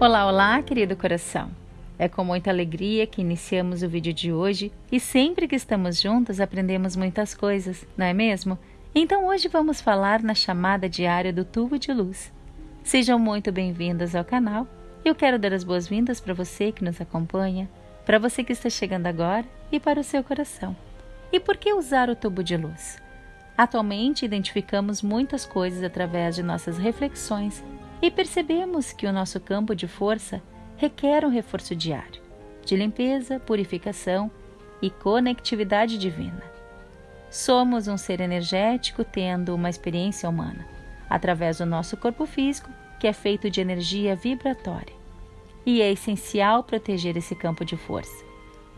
Olá, olá, querido coração. É com muita alegria que iniciamos o vídeo de hoje e sempre que estamos juntos aprendemos muitas coisas, não é mesmo? Então hoje vamos falar na chamada diária do tubo de luz. Sejam muito bem-vindas ao canal. Eu quero dar as boas-vindas para você que nos acompanha, para você que está chegando agora e para o seu coração. E por que usar o tubo de luz? Atualmente identificamos muitas coisas através de nossas reflexões e percebemos que o nosso campo de força requer um reforço diário, de limpeza, purificação e conectividade divina. Somos um ser energético tendo uma experiência humana, através do nosso corpo físico, que é feito de energia vibratória. E é essencial proteger esse campo de força,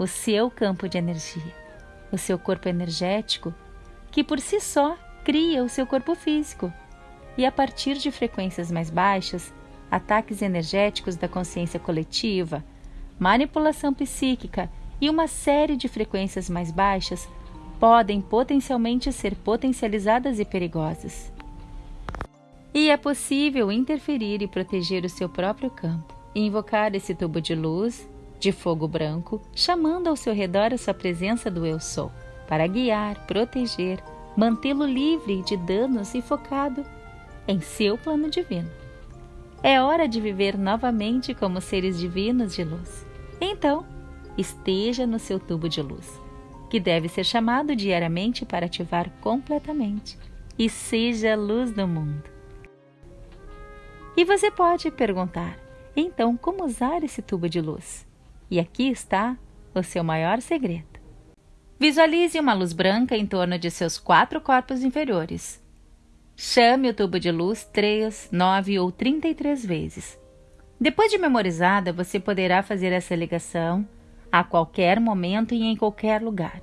o seu campo de energia, o seu corpo energético, que por si só cria o seu corpo físico e a partir de frequências mais baixas, ataques energéticos da consciência coletiva, manipulação psíquica e uma série de frequências mais baixas podem potencialmente ser potencializadas e perigosas. E é possível interferir e proteger o seu próprio campo, invocar esse tubo de luz, de fogo branco, chamando ao seu redor a sua presença do Eu Sou, para guiar, proteger, mantê-lo livre de danos e focado em seu plano divino. É hora de viver novamente como seres divinos de luz. Então, esteja no seu tubo de luz, que deve ser chamado diariamente para ativar completamente e seja a luz do mundo. E você pode perguntar: então, como usar esse tubo de luz? E aqui está o seu maior segredo. Visualize uma luz branca em torno de seus quatro corpos inferiores, Chame o tubo de luz 3, 9 ou 33 vezes. Depois de memorizada, você poderá fazer essa ligação a qualquer momento e em qualquer lugar.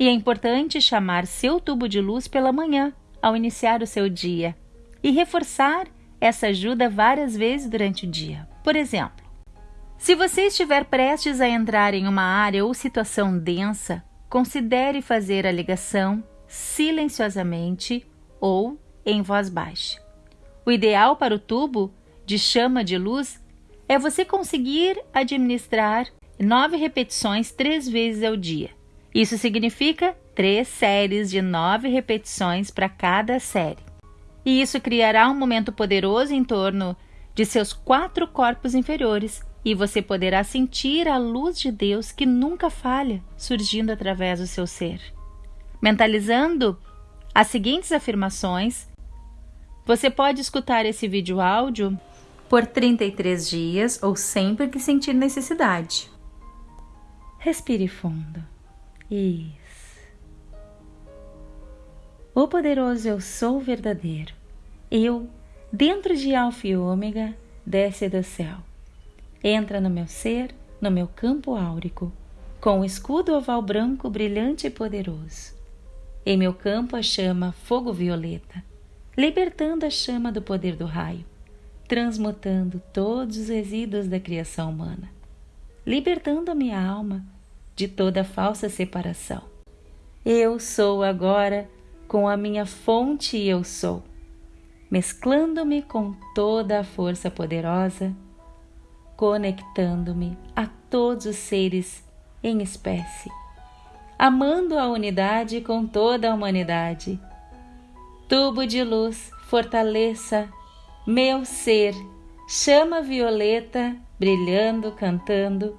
E é importante chamar seu tubo de luz pela manhã, ao iniciar o seu dia, e reforçar essa ajuda várias vezes durante o dia. Por exemplo, se você estiver prestes a entrar em uma área ou situação densa, considere fazer a ligação silenciosamente ou em voz baixa. O ideal para o tubo de chama de luz é você conseguir administrar nove repetições três vezes ao dia. Isso significa três séries de nove repetições para cada série. E isso criará um momento poderoso em torno de seus quatro corpos inferiores e você poderá sentir a luz de Deus que nunca falha surgindo através do seu ser. Mentalizando as seguintes afirmações, você pode escutar esse vídeo áudio por 33 dias ou sempre que sentir necessidade. Respire fundo. Isso. O poderoso eu sou verdadeiro. Eu, dentro de Alfa e Ômega, desce do céu. Entra no meu ser, no meu campo áurico, com o escudo oval branco brilhante e poderoso. Em meu campo a chama fogo violeta libertando a chama do poder do raio, transmutando todos os resíduos da criação humana, libertando a minha alma de toda falsa separação. Eu sou agora com a minha fonte eu sou, mesclando-me com toda a força poderosa, conectando-me a todos os seres em espécie, amando a unidade com toda a humanidade Tubo de luz, fortaleça meu ser, chama violeta, brilhando, cantando.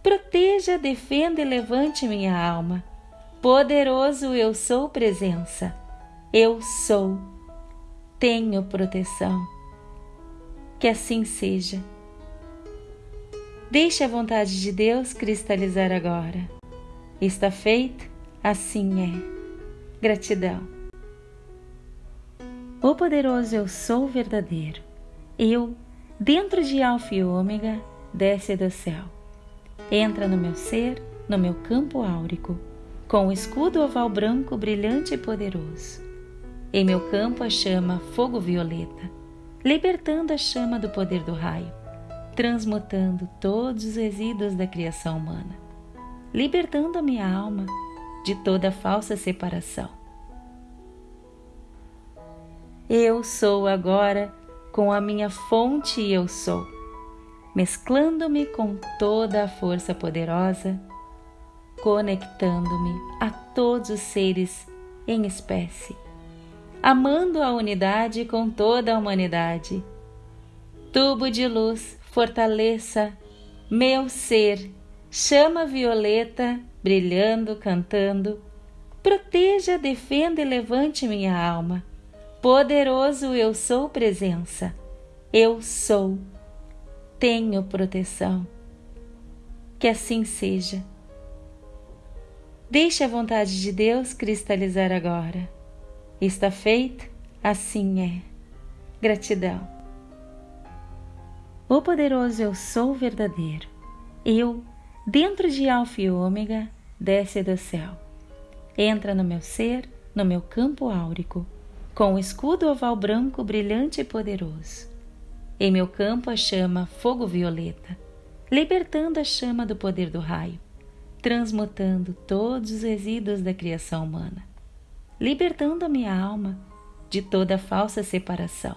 Proteja, defenda e levante minha alma. Poderoso eu sou presença. Eu sou. Tenho proteção. Que assim seja. Deixe a vontade de Deus cristalizar agora. Está feito? Assim é. Gratidão. O poderoso eu sou verdadeiro. Eu, dentro de Alfa e Ômega, desce do céu. Entra no meu ser, no meu campo áurico, com o escudo oval branco brilhante e poderoso. Em meu campo a chama fogo violeta, libertando a chama do poder do raio, transmutando todos os resíduos da criação humana, libertando a minha alma de toda falsa separação. Eu sou agora com a minha fonte eu sou, mesclando-me com toda a força poderosa, conectando-me a todos os seres em espécie, amando a unidade com toda a humanidade. Tubo de luz, fortaleça meu ser, chama violeta, brilhando, cantando. Proteja, defenda e levante minha alma. Poderoso eu sou presença. Eu sou. Tenho proteção. Que assim seja. Deixe a vontade de Deus cristalizar agora. Está feito? Assim é. Gratidão. O poderoso eu sou verdadeiro. Eu, dentro de Alfa e Ômega, desce do céu. Entra no meu ser, no meu campo áurico, com o escudo oval branco brilhante e poderoso. Em meu campo a chama fogo violeta, libertando a chama do poder do raio transmutando todos os resíduos da criação humana, libertando a minha alma de toda falsa separação.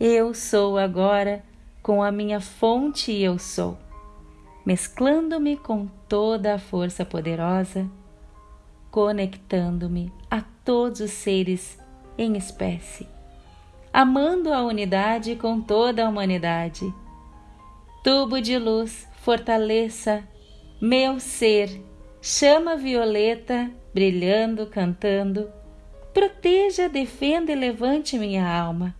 Eu sou agora com a minha fonte eu sou, mesclando-me com toda a força poderosa, conectando-me a todos os seres em espécie, amando a unidade com toda a humanidade. Tubo de luz fortaleça meu ser, chama violeta, brilhando, cantando. Proteja, defenda e levante minha alma.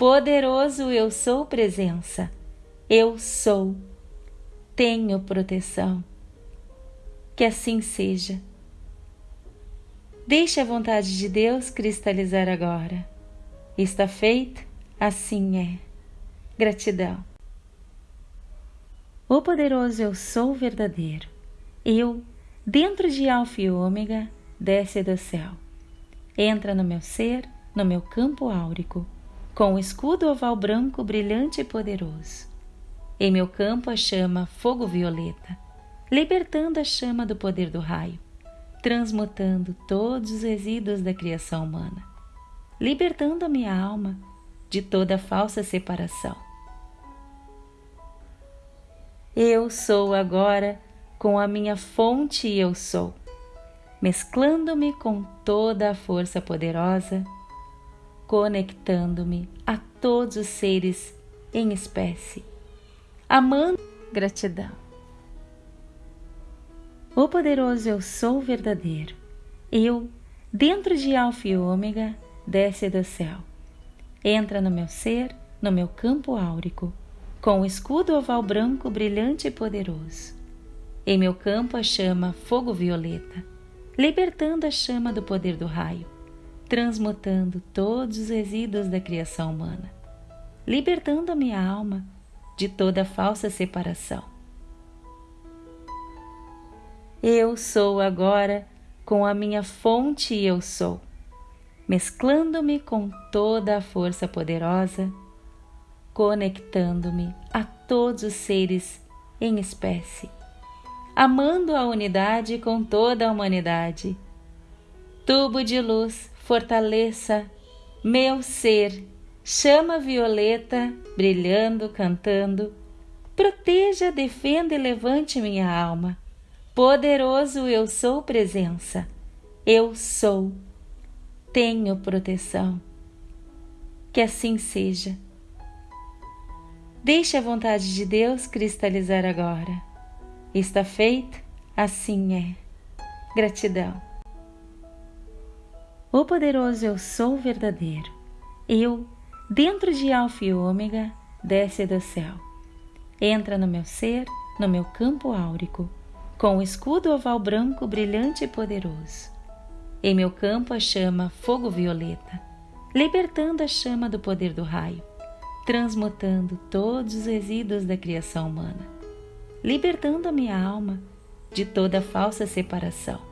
Poderoso eu sou presença. Eu sou. Tenho proteção. Que assim seja. Deixe a vontade de Deus cristalizar agora. Está feito? Assim é. Gratidão. O poderoso eu sou verdadeiro. Eu, dentro de Alfa e Ômega, desce do céu. Entra no meu ser, no meu campo áurico, com o escudo oval branco brilhante e poderoso. Em meu campo a chama fogo violeta, libertando a chama do poder do raio, transmutando todos os resíduos da criação humana, libertando a minha alma de toda falsa separação eu sou agora com a minha fonte eu sou, mesclando-me com toda a força poderosa, conectando-me a todos os seres em espécie, amando gratidão. O poderoso eu sou verdadeiro. Eu, dentro de Alfa e Ômega, desce do céu. Entra no meu ser, no meu campo áurico com o escudo oval branco brilhante e poderoso. Em meu campo a chama fogo violeta, libertando a chama do poder do raio, transmutando todos os resíduos da criação humana, libertando a minha alma de toda falsa separação. Eu sou agora com a minha fonte eu sou, mesclando-me com toda a força poderosa conectando-me a todos os seres em espécie, amando a unidade com toda a humanidade. Tubo de luz, fortaleça meu ser, chama violeta, brilhando, cantando. Proteja, defenda e levante minha alma. Poderoso eu sou presença. Eu sou. Tenho proteção. Que assim seja Deixe a vontade de Deus cristalizar agora. Está feito? Assim é. Gratidão. O poderoso eu sou verdadeiro. Eu, dentro de Alfa e Ômega, desce do céu. Entra no meu ser, no meu campo áurico, com o escudo oval branco brilhante e poderoso. Em meu campo a chama fogo violeta, libertando a chama do poder do raio transmutando todos os resíduos da criação humana, libertando a minha alma de toda falsa separação.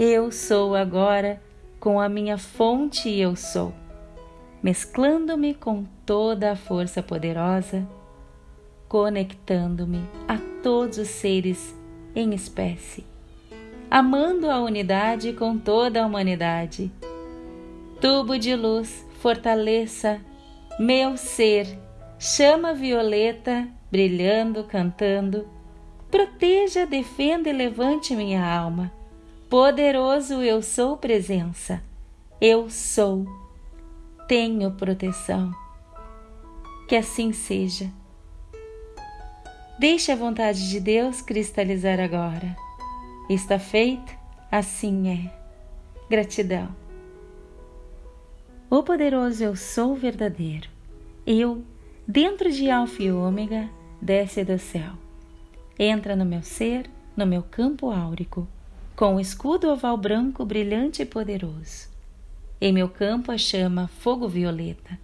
Eu sou agora com a minha fonte eu sou, mesclando-me com toda a força poderosa, conectando-me a todos os seres em espécie, amando a unidade com toda a humanidade. Tubo de luz, fortaleça meu ser, chama violeta, brilhando, cantando. Proteja, defenda e levante minha alma. Poderoso eu sou presença. Eu sou. Tenho proteção. Que assim seja. Deixe a vontade de Deus cristalizar agora. Está feito? Assim é. Gratidão. O poderoso eu sou verdadeiro. Eu, dentro de Alfa e Ômega, desce do céu. Entra no meu ser, no meu campo áurico, com o escudo oval branco brilhante e poderoso. Em meu campo a chama fogo violeta,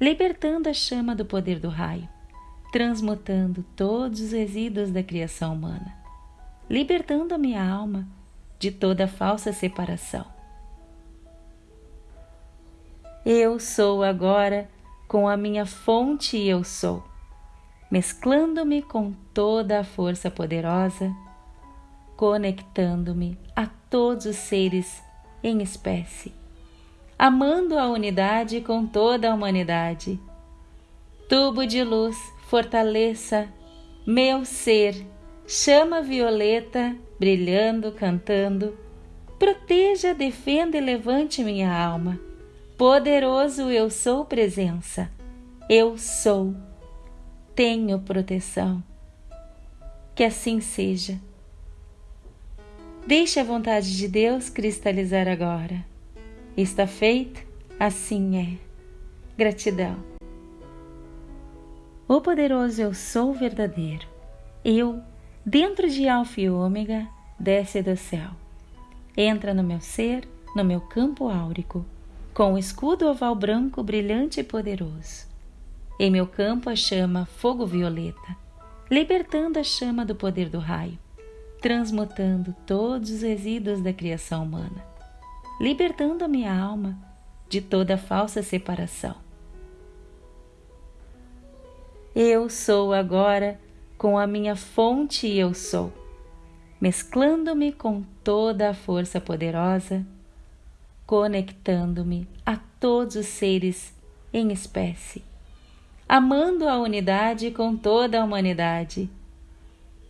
libertando a chama do poder do raio transmutando todos os resíduos da criação humana, libertando a minha alma de toda falsa separação. Eu sou agora com a minha fonte eu sou, mesclando-me com toda a força poderosa, conectando-me a todos os seres em espécie, amando a unidade com toda a humanidade. Tubo de luz fortaleça meu ser, chama violeta, brilhando, cantando. Proteja, defenda e levante minha alma. Poderoso eu sou presença. Eu sou. Tenho proteção. Que assim seja. Deixe a vontade de Deus cristalizar agora. Está feito? Assim é. Gratidão. O poderoso eu sou verdadeiro. Eu, dentro de Alfa e Ômega, desce do céu. Entra no meu ser, no meu campo áurico, com o escudo oval branco brilhante e poderoso. Em meu campo a chama fogo violeta, libertando a chama do poder do raio, transmutando todos os resíduos da criação humana, libertando a minha alma de toda falsa separação eu sou agora com a minha fonte eu sou, mesclando-me com toda a força poderosa, conectando-me a todos os seres em espécie, amando a unidade com toda a humanidade.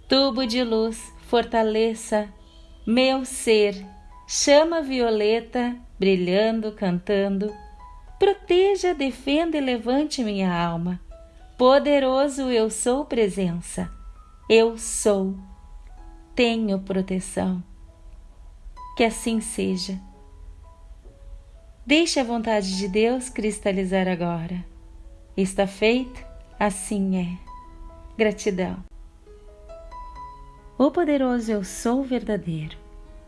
Tubo de luz, fortaleça meu ser, chama violeta, brilhando, cantando. Proteja, defenda e levante minha alma Poderoso eu sou presença. Eu sou. Tenho proteção. Que assim seja. Deixe a vontade de Deus cristalizar agora. Está feito? Assim é. Gratidão. O poderoso eu sou verdadeiro.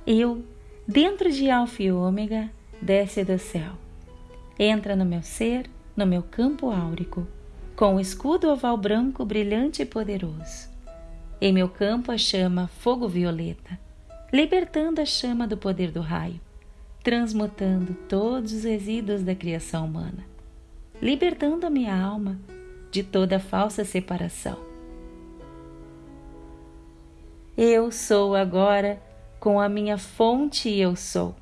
Eu, dentro de Alfa e Ômega, desce do céu. Entra no meu ser, no meu campo áurico com o escudo oval branco brilhante e poderoso. Em meu campo a chama fogo violeta, libertando a chama do poder do raio, transmutando todos os resíduos da criação humana, libertando a minha alma de toda falsa separação. Eu sou agora com a minha fonte eu sou,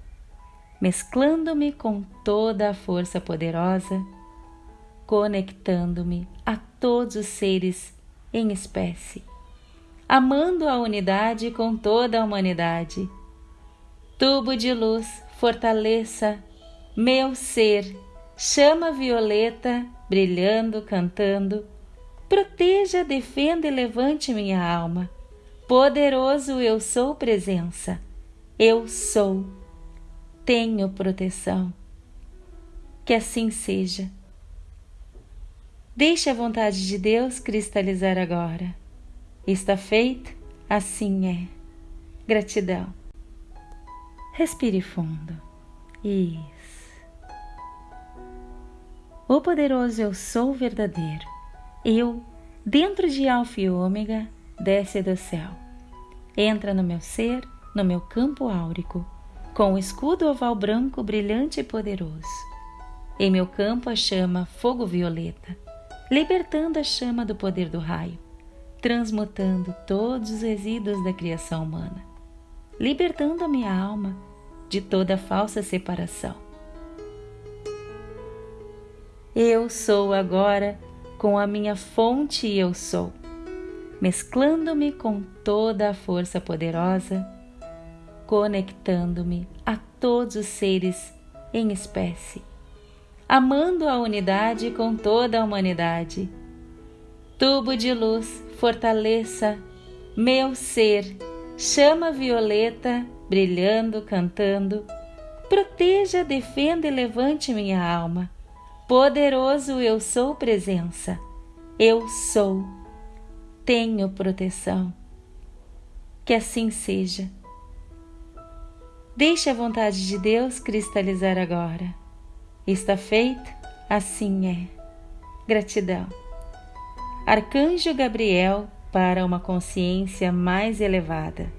mesclando-me com toda a força poderosa conectando-me a todos os seres em espécie, amando a unidade com toda a humanidade. Tubo de luz, fortaleça meu ser, chama violeta, brilhando, cantando. Proteja, defenda e levante minha alma. Poderoso eu sou presença. Eu sou. Tenho proteção. Que assim seja Deixe a vontade de Deus cristalizar agora. Está feito? Assim é. Gratidão. Respire fundo. Isso. O poderoso eu sou verdadeiro. Eu, dentro de Alfa e Ômega, desce do céu. Entra no meu ser, no meu campo áurico, com o escudo oval branco brilhante e poderoso. Em meu campo a chama fogo violeta libertando a chama do poder do raio, transmutando todos os resíduos da criação humana, libertando a minha alma de toda falsa separação. Eu sou agora com a minha fonte eu sou, mesclando-me com toda a força poderosa, conectando-me a todos os seres em espécie, amando a unidade com toda a humanidade. Tubo de luz, fortaleça meu ser, chama violeta, brilhando, cantando, proteja, defenda e levante minha alma. Poderoso eu sou presença, eu sou, tenho proteção. Que assim seja. Deixe a vontade de Deus cristalizar agora. Está feito? Assim é. Gratidão. Arcanjo Gabriel para uma consciência mais elevada.